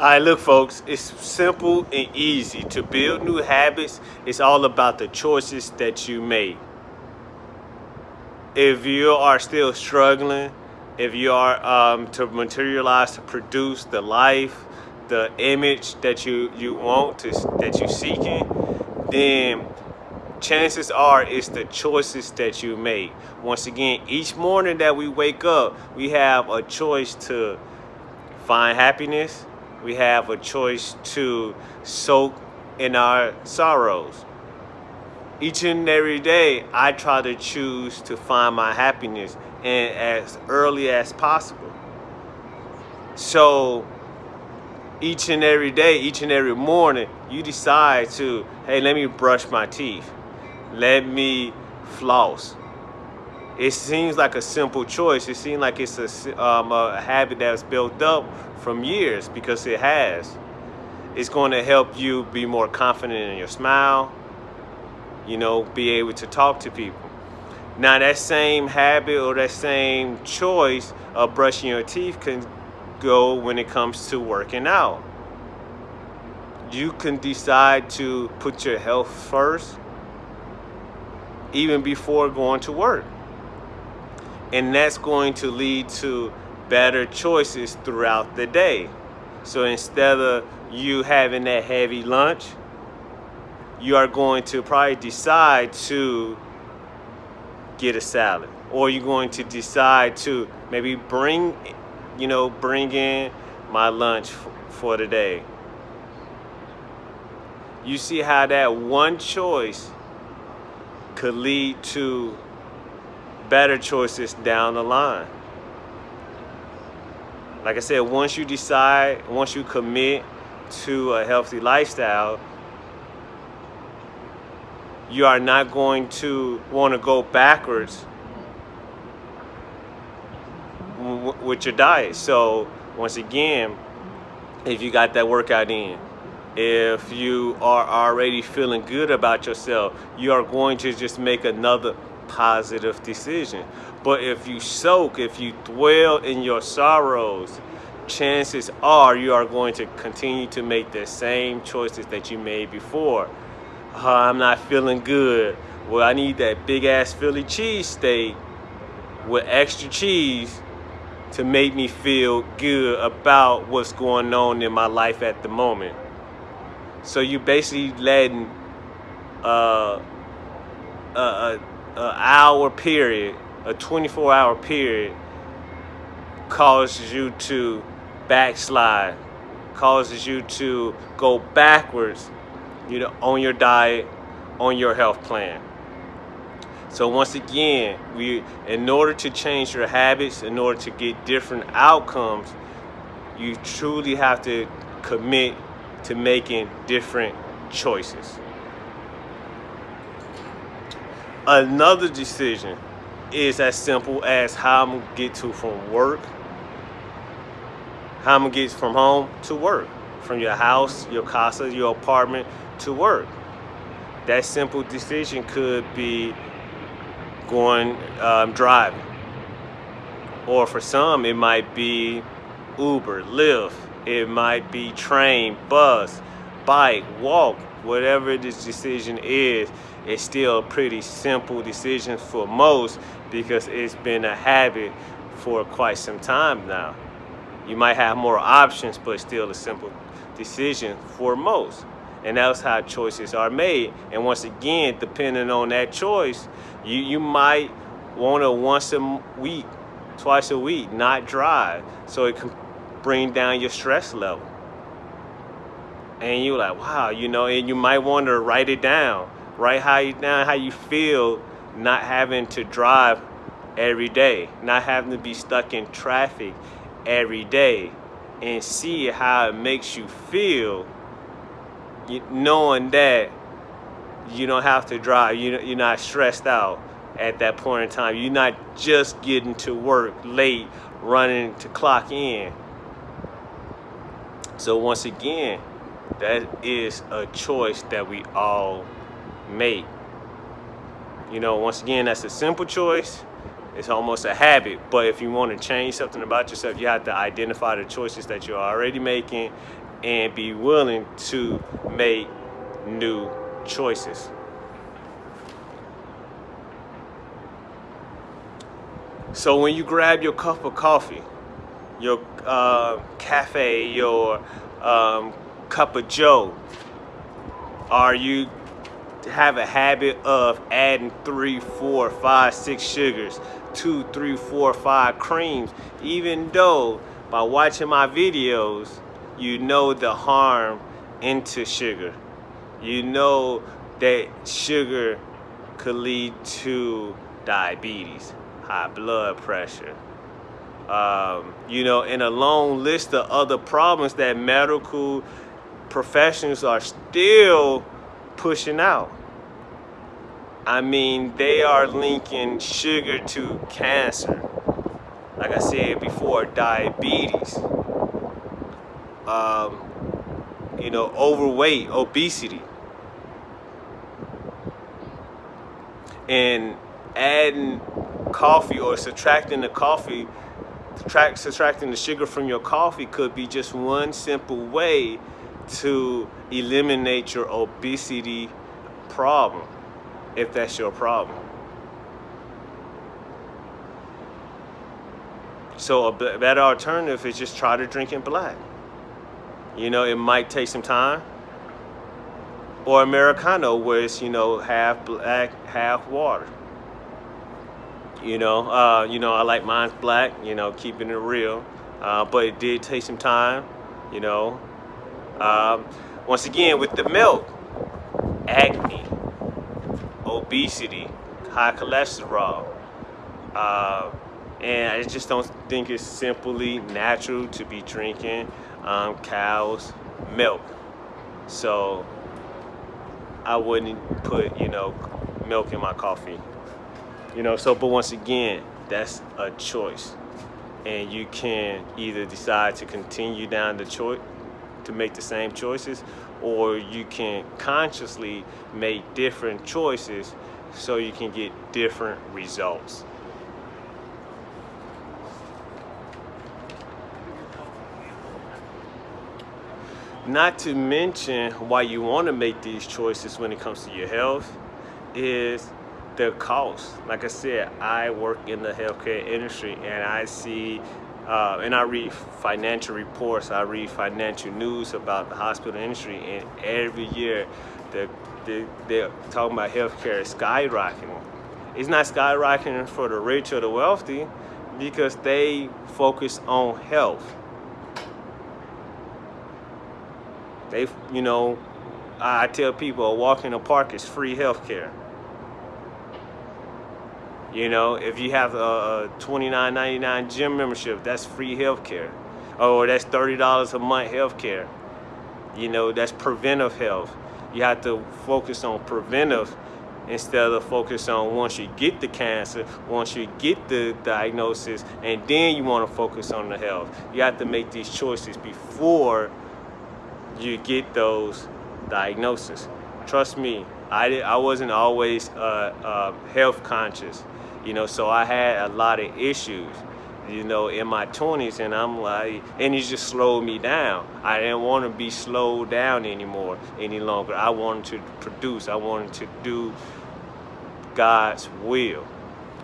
All right, look, folks, it's simple and easy. To build new habits, it's all about the choices that you make. If you are still struggling, if you are um, to materialize, to produce the life, the image that you, you want, to, that you're seeking, then chances are it's the choices that you make. Once again, each morning that we wake up, we have a choice to find happiness, we have a choice to soak in our sorrows. Each and every day, I try to choose to find my happiness and as early as possible. So each and every day, each and every morning, you decide to, hey, let me brush my teeth. Let me floss. It seems like a simple choice. It seems like it's a, um, a habit that's built up from years because it has. It's going to help you be more confident in your smile, you know, be able to talk to people. Now that same habit or that same choice of brushing your teeth can go when it comes to working out. You can decide to put your health first even before going to work. And that's going to lead to better choices throughout the day. So instead of you having that heavy lunch, you are going to probably decide to get a salad or you're going to decide to maybe bring you know bring in my lunch for the day you see how that one choice could lead to better choices down the line like I said, once you decide, once you commit to a healthy lifestyle, you are not going to want to go backwards with your diet. So once again, if you got that workout in, if you are already feeling good about yourself, you are going to just make another positive decision. But if you soak, if you dwell in your sorrows, chances are you are going to continue to make the same choices that you made before. Uh, I'm not feeling good. Well, I need that big ass Philly cheesesteak with extra cheese to make me feel good about what's going on in my life at the moment. So you basically letting uh, a, a, a hour period a 24 hour period causes you to backslide, causes you to go backwards, you know, on your diet, on your health plan. So once again, we in order to change your habits, in order to get different outcomes, you truly have to commit to making different choices. Another decision is as simple as how I'm gonna get to from work, how I'm gonna get from home to work, from your house, your casa, your apartment to work. That simple decision could be going um, driving, or for some it might be Uber, Lyft, it might be train, bus, bike, walk, whatever this decision is, it's still a pretty simple decision for most because it's been a habit for quite some time now. You might have more options, but still a simple decision for most. And that's how choices are made. And once again, depending on that choice, you, you might want to once a week, twice a week, not drive. So it can bring down your stress level. And you're like, wow, you know, and you might want to write it down. Write how you down how you feel not having to drive every day, not having to be stuck in traffic every day, and see how it makes you feel knowing that you don't have to drive, you, you're not stressed out at that point in time. You're not just getting to work late, running to clock in. So once again, that is a choice that we all make. You know, once again, that's a simple choice. It's almost a habit. But if you want to change something about yourself, you have to identify the choices that you're already making and be willing to make new choices. So when you grab your cup of coffee, your uh, cafe, your um, cup of joe, are you have a habit of adding three, four, five, six sugars, two, three, four, five creams, even though by watching my videos, you know the harm into sugar. You know that sugar could lead to diabetes, high blood pressure, um, you know, and a long list of other problems that medical professionals are still pushing out. I mean, they are linking sugar to cancer. Like I said before, diabetes, um, you know, overweight, obesity. And adding coffee or subtracting the coffee, subtract, subtracting the sugar from your coffee could be just one simple way to eliminate your obesity problem, if that's your problem. So a better alternative is just try to drink in black. You know, it might take some time. Or Americano, where it's, you know, half black, half water. You know, uh, you know, I like mine's black, you know, keeping it real. Uh, but it did take some time, you know. Um, once again, with the milk, acne, obesity, high cholesterol. Uh, and I just don't think it's simply natural to be drinking um, cow's milk. So I wouldn't put, you know, milk in my coffee. You know, so, but once again, that's a choice. And you can either decide to continue down the choice, to make the same choices, or you can consciously make different choices so you can get different results. Not to mention why you want to make these choices when it comes to your health is the cost. Like I said, I work in the healthcare industry and I see uh, and I read financial reports, I read financial news about the hospital industry, and every year the, the, they're talking about healthcare skyrocketing. It's not skyrocketing for the rich or the wealthy because they focus on health. They, you know, I tell people a walk in the park is free healthcare. You know, if you have a, $29.99 gym membership, that's free healthcare. Oh, or that's $30 a month healthcare. You know, that's preventive health. You have to focus on preventive instead of focus on once you get the cancer, once you get the diagnosis, and then you want to focus on the health. You have to make these choices before you get those diagnoses. Trust me, I, I wasn't always uh, uh, health conscious you know, so I had a lot of issues, you know, in my 20s, and I'm like, and it just slowed me down. I didn't want to be slowed down anymore, any longer. I wanted to produce, I wanted to do God's will.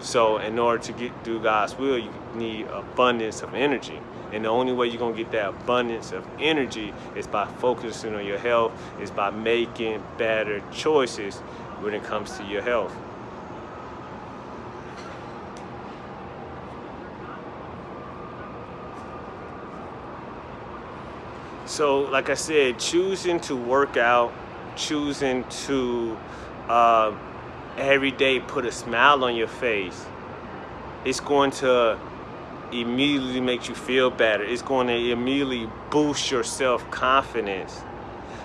So in order to get do God's will, you need abundance of energy. And the only way you're gonna get that abundance of energy is by focusing on your health, is by making better choices when it comes to your health. So, like I said, choosing to work out, choosing to uh, every day put a smile on your face, it's going to immediately makes you feel better. It's going to immediately boost your self-confidence,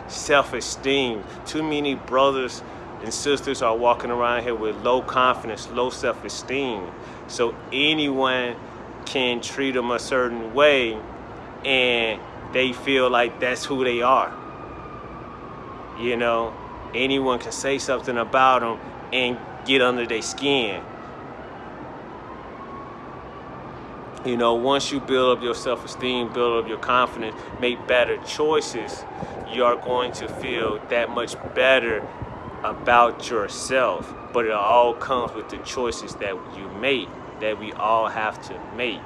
self-esteem. Too many brothers and sisters are walking around here with low confidence, low self-esteem. So anyone can treat them a certain way and they feel like that's who they are. You know, anyone can say something about them and get under their skin. You know, once you build up your self-esteem, build up your confidence, make better choices, you are going to feel that much better about yourself. But it all comes with the choices that you make, that we all have to make.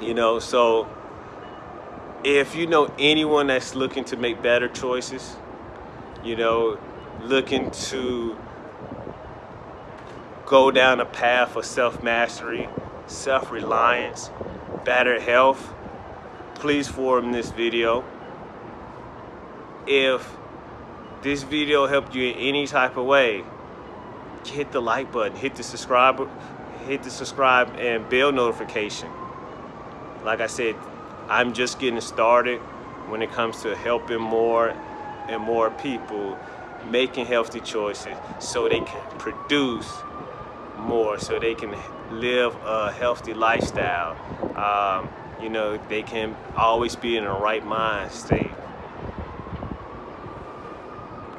You know, so if you know anyone that's looking to make better choices, you know, looking to go down a path of self-mastery, self-reliance, better health, please forward this video. If this video helped you in any type of way, hit the like button, hit the subscribe, hit the subscribe and bell notification. Like I said, I'm just getting started when it comes to helping more and more people making healthy choices so they can produce more so they can live a healthy lifestyle. Um, you know they can always be in the right mind state